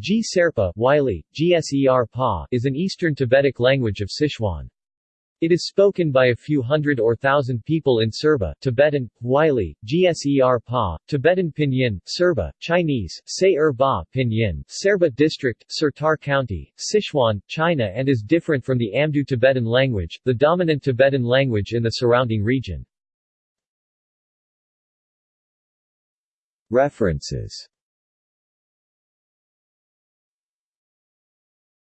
G. Serpa Wylie, Gser Pa is an Eastern Tibetic language of Sichuan. It is spoken by a few hundred or thousand people in Serba, Tibetan, Wylie, Gser Pa, Tibetan Pinyin, Serba, Chinese, Say Er Ba Pinyin, Serba District, Sertar County, Sichuan, China and is different from the Amdo Tibetan language, the dominant Tibetan language in the surrounding region. References